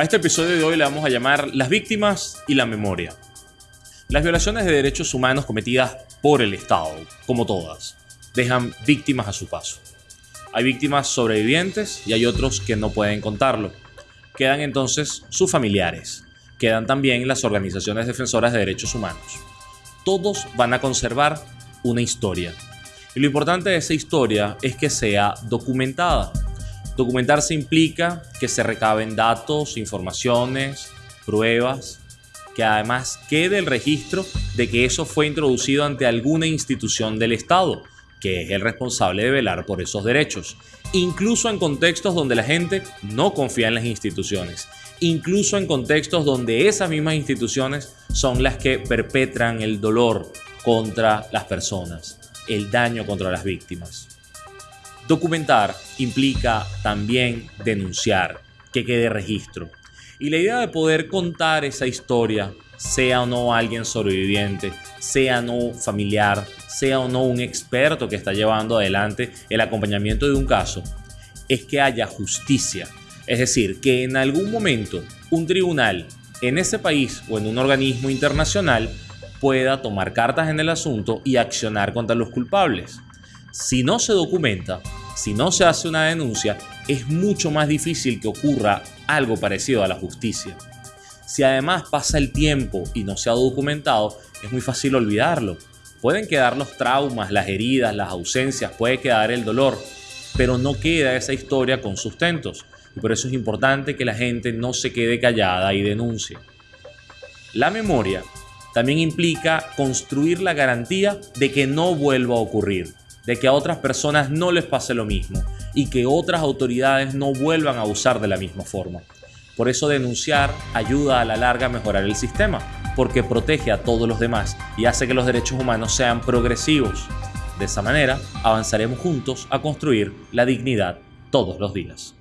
A este episodio de hoy le vamos a llamar Las víctimas y la memoria. Las violaciones de derechos humanos cometidas por el Estado, como todas, dejan víctimas a su paso. Hay víctimas sobrevivientes y hay otros que no pueden contarlo. Quedan entonces sus familiares. Quedan también las organizaciones defensoras de derechos humanos. Todos van a conservar una historia. Y lo importante de esa historia es que sea documentada. Documentarse implica que se recaben datos, informaciones, pruebas, que además quede el registro de que eso fue introducido ante alguna institución del Estado, que es el responsable de velar por esos derechos, incluso en contextos donde la gente no confía en las instituciones, incluso en contextos donde esas mismas instituciones son las que perpetran el dolor contra las personas, el daño contra las víctimas. Documentar implica también denunciar, que quede registro. Y la idea de poder contar esa historia, sea o no alguien sobreviviente, sea o no familiar, sea o no un experto que está llevando adelante el acompañamiento de un caso, es que haya justicia. Es decir, que en algún momento un tribunal en ese país o en un organismo internacional pueda tomar cartas en el asunto y accionar contra los culpables. Si no se documenta, si no se hace una denuncia, es mucho más difícil que ocurra algo parecido a la justicia. Si además pasa el tiempo y no se ha documentado, es muy fácil olvidarlo. Pueden quedar los traumas, las heridas, las ausencias, puede quedar el dolor, pero no queda esa historia con sustentos. Y por eso es importante que la gente no se quede callada y denuncie. La memoria también implica construir la garantía de que no vuelva a ocurrir de que a otras personas no les pase lo mismo y que otras autoridades no vuelvan a usar de la misma forma. Por eso denunciar ayuda a la larga a mejorar el sistema, porque protege a todos los demás y hace que los derechos humanos sean progresivos. De esa manera avanzaremos juntos a construir la dignidad todos los días.